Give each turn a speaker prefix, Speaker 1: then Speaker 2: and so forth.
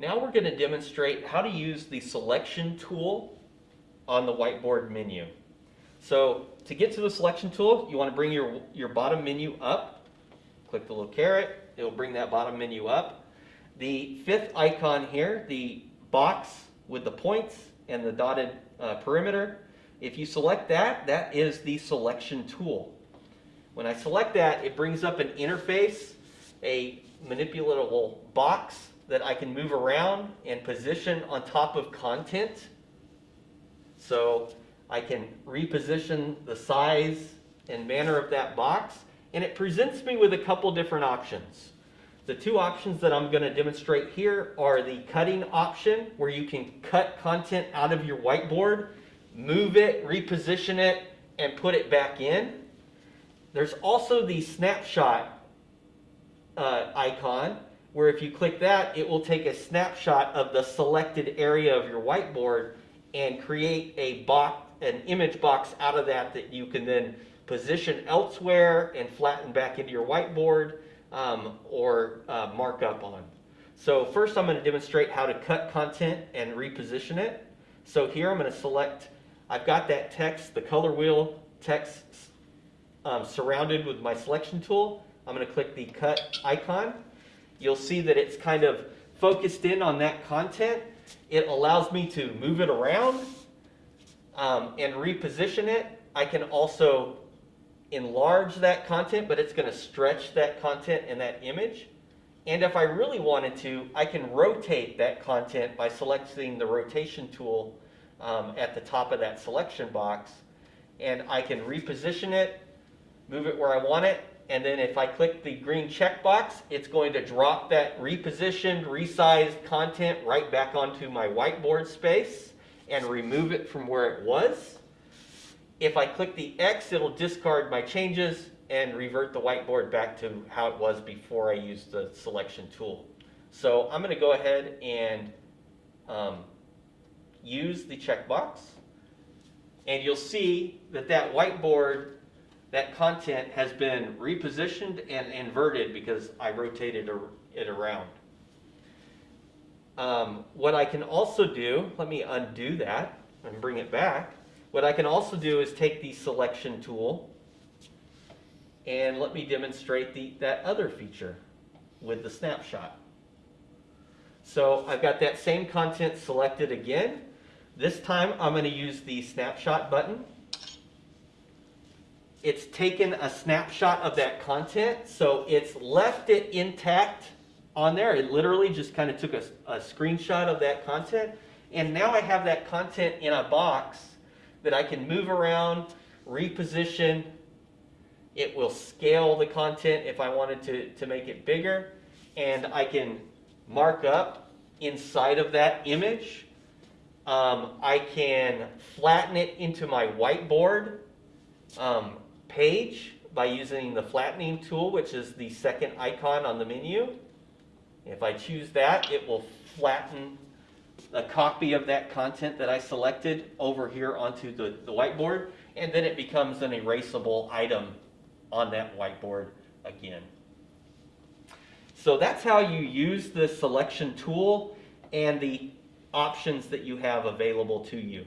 Speaker 1: Now we're going to demonstrate how to use the selection tool on the whiteboard menu. So to get to the selection tool, you want to bring your, your bottom menu up. Click the little caret. It will bring that bottom menu up. The fifth icon here, the box with the points and the dotted uh, perimeter, if you select that, that is the selection tool. When I select that, it brings up an interface, a manipulatable box that I can move around and position on top of content. So I can reposition the size and manner of that box, and it presents me with a couple different options. The two options that I'm going to demonstrate here are the cutting option, where you can cut content out of your whiteboard, move it, reposition it, and put it back in. There's also the snapshot uh, icon, where if you click that, it will take a snapshot of the selected area of your whiteboard and create a box, an image box out of that that you can then position elsewhere and flatten back into your whiteboard um, or uh, mark up on. So first I'm going to demonstrate how to cut content and reposition it. So here I'm going to select, I've got that text, the color wheel text um, surrounded with my selection tool. I'm going to click the cut icon you'll see that it's kind of focused in on that content. It allows me to move it around um, and reposition it. I can also enlarge that content, but it's going to stretch that content and that image. And if I really wanted to, I can rotate that content by selecting the rotation tool um, at the top of that selection box. And I can reposition it, move it where I want it, and then if I click the green checkbox, it's going to drop that repositioned, resized content right back onto my whiteboard space and remove it from where it was. If I click the X, it'll discard my changes and revert the whiteboard back to how it was before I used the selection tool. So I'm going to go ahead and um, use the checkbox. And you'll see that that whiteboard that content has been repositioned and inverted because I rotated it around. Um, what I can also do, let me undo that and bring it back. What I can also do is take the selection tool and let me demonstrate the, that other feature with the snapshot. So I've got that same content selected again. This time I'm going to use the snapshot button it's taken a snapshot of that content, so it's left it intact on there. It literally just kind of took a, a screenshot of that content, and now I have that content in a box that I can move around, reposition. It will scale the content if I wanted to, to make it bigger, and I can mark up inside of that image. Um, I can flatten it into my whiteboard. Um, page by using the flattening tool, which is the second icon on the menu. If I choose that, it will flatten a copy of that content that I selected over here onto the, the whiteboard, and then it becomes an erasable item on that whiteboard again. So that's how you use the selection tool and the options that you have available to you.